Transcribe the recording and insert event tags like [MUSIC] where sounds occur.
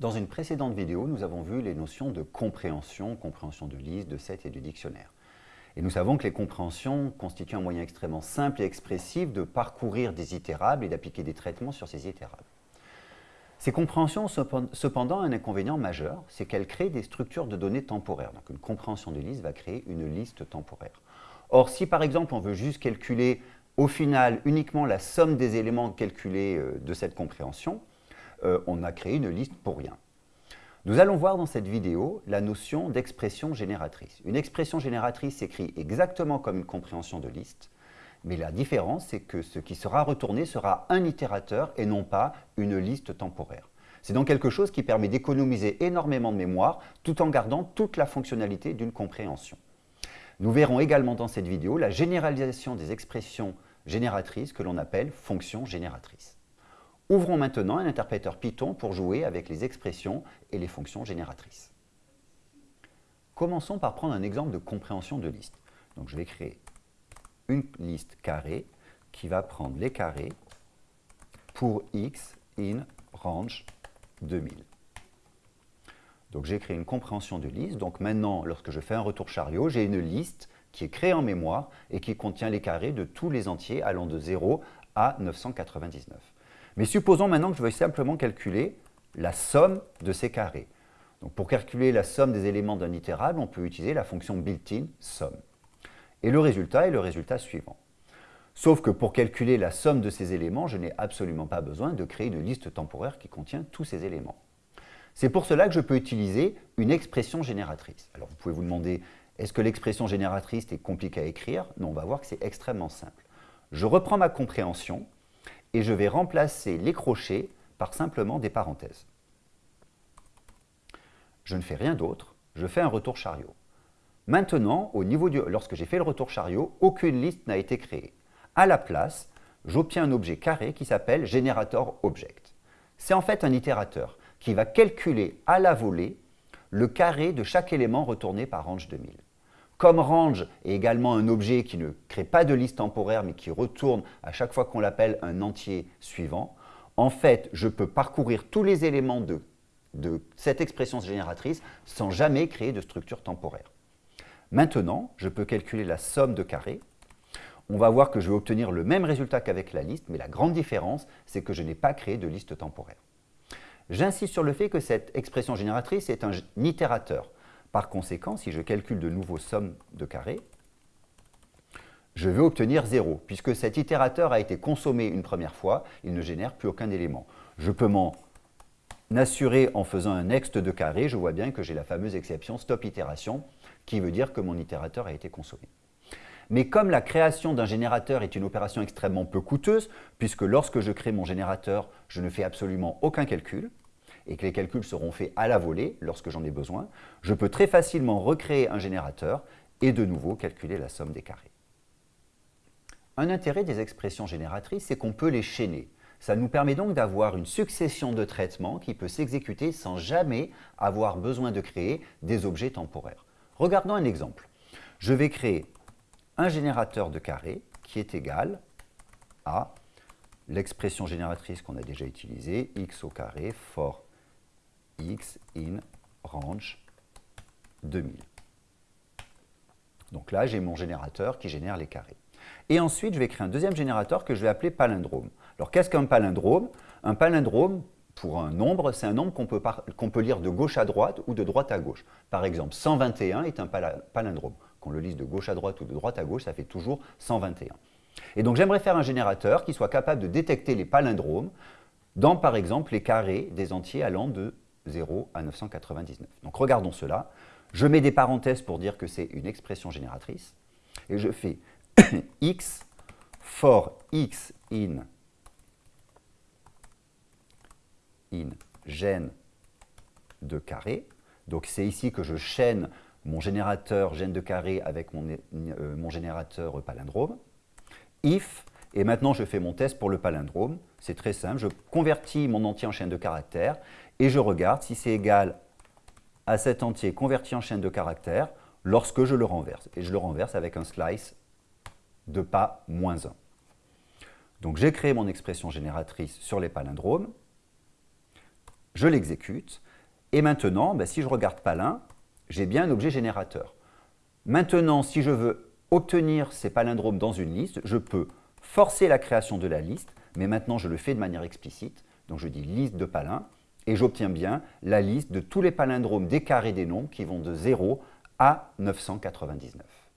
Dans une précédente vidéo, nous avons vu les notions de compréhension, compréhension de liste, de set et de dictionnaire. Et nous savons que les compréhensions constituent un moyen extrêmement simple et expressif de parcourir des itérables et d'appliquer des traitements sur ces itérables. Ces compréhensions ont cependant un inconvénient majeur, c'est qu'elles créent des structures de données temporaires. Donc une compréhension de liste va créer une liste temporaire. Or, si par exemple on veut juste calculer au final uniquement la somme des éléments calculés euh, de cette compréhension, euh, on a créé une liste pour rien. Nous allons voir dans cette vidéo la notion d'expression génératrice. Une expression génératrice s'écrit exactement comme une compréhension de liste, mais la différence, c'est que ce qui sera retourné sera un itérateur et non pas une liste temporaire. C'est donc quelque chose qui permet d'économiser énormément de mémoire tout en gardant toute la fonctionnalité d'une compréhension. Nous verrons également dans cette vidéo la généralisation des expressions génératrices que l'on appelle fonctions génératrices. Ouvrons maintenant un interpréteur Python pour jouer avec les expressions et les fonctions génératrices. Commençons par prendre un exemple de compréhension de liste. Donc je vais créer une liste carrée qui va prendre les carrés pour x in range 2000. Donc j'ai créé une compréhension de liste. Donc maintenant, lorsque je fais un retour chariot, j'ai une liste qui est créée en mémoire et qui contient les carrés de tous les entiers allant de 0 à 999. Mais supposons maintenant que je veuille simplement calculer la somme de ces carrés. Donc pour calculer la somme des éléments d'un itérable, on peut utiliser la fonction built-in somme. Et le résultat est le résultat suivant. Sauf que pour calculer la somme de ces éléments, je n'ai absolument pas besoin de créer une liste temporaire qui contient tous ces éléments. C'est pour cela que je peux utiliser une expression génératrice. Alors vous pouvez vous demander, est-ce que l'expression génératrice est compliquée à écrire? Non, on va voir que c'est extrêmement simple. Je reprends ma compréhension, et je vais remplacer les crochets par simplement des parenthèses. Je ne fais rien d'autre, je fais un retour chariot. Maintenant, au niveau lorsque j'ai fait le retour chariot, aucune liste n'a été créée. À la place, j'obtiens un objet carré qui s'appelle générateur object. C'est en fait un itérateur qui va calculer à la volée le carré de chaque élément retourné par range 2000. Comme range est également un objet qui ne crée pas de liste temporaire, mais qui retourne à chaque fois qu'on l'appelle un entier suivant, en fait, je peux parcourir tous les éléments de, cette expression génératrice sans jamais créer de structure temporaire. Maintenant, je peux calculer la somme de carrés. On va voir que je vais obtenir le même résultat qu'avec la liste, mais la grande différence, c'est que je n'ai pas créé de liste temporaire. J'insiste sur le fait que cette expression génératrice est un itérateur. Par conséquent, si je calcule de nouveau somme de carrés, je vais obtenir 0, puisque cet itérateur a été consommé une première fois, il ne génère plus aucun élément. Je peux m'en assurer en faisant un next de carré, je vois bien que j'ai la fameuse exception stop itération, qui veut dire que mon itérateur a été consommé. Mais comme la création d'un générateur est une opération extrêmement peu coûteuse, puisque lorsque je crée mon générateur, je ne fais absolument aucun calcul, et que les calculs seront faits à la volée lorsque j'en ai besoin, je peux très facilement recréer un générateur et de nouveau calculer la somme des carrés. Un intérêt des expressions génératrices, c'est qu'on peut les chaîner. Ça nous permet donc d'avoir une succession de traitements qui peut s'exécuter sans jamais avoir besoin de créer des objets temporaires. Regardons un exemple. Je vais créer un générateur de carrés qui est égal à l'expression génératrice qu'on a déjà utilisée, x au carré for x in range 2000. Donc là, j'ai mon générateur qui génère les carrés. Et ensuite, je vais créer un deuxième générateur que je vais appeler palindrome. Alors, qu'est-ce qu'un palindrome? Un palindrome, pour un nombre, c'est un nombre qu'on peut, peut, lire de gauche à droite ou de droite à gauche. Par exemple, 121 est un palindrome. Qu'on le lise de gauche à droite ou de droite à gauche, ça fait toujours 121. Et donc, j'aimerais faire un générateur qui soit capable de détecter les palindromes dans, par exemple, les carrés des entiers allant de 0 à 999. Donc regardons cela. Je mets des parenthèses pour dire que c'est une expression génératrice. Et je fais [COUGHS] x for x in, in gène de carré. Donc c'est ici que je chaîne mon générateur gène de carré avec mon, euh, mon générateur palindrome. If, et maintenant je fais mon test pour le palindrome. C'est très simple, je convertis mon entier en chaîne de caractères et je regarde si c'est égal à cet entier converti en chaîne de caractères lorsque je le renverse. Et je le renverse avec un slice de pas moins 1. Donc j'ai créé mon expression génératrice sur les palindromes, je l'exécute, Et maintenant, ben, si je regarde palin, j'ai bien un objet générateur. Maintenant, si je veux obtenir ces palindromes dans une liste, je peux forcer la création de la liste, mais maintenant je le fais de manière explicite. Donc je dis liste de palin, et j'obtiens bien la liste de tous les palindromes des carrés des nombres qui vont de 0 à 999.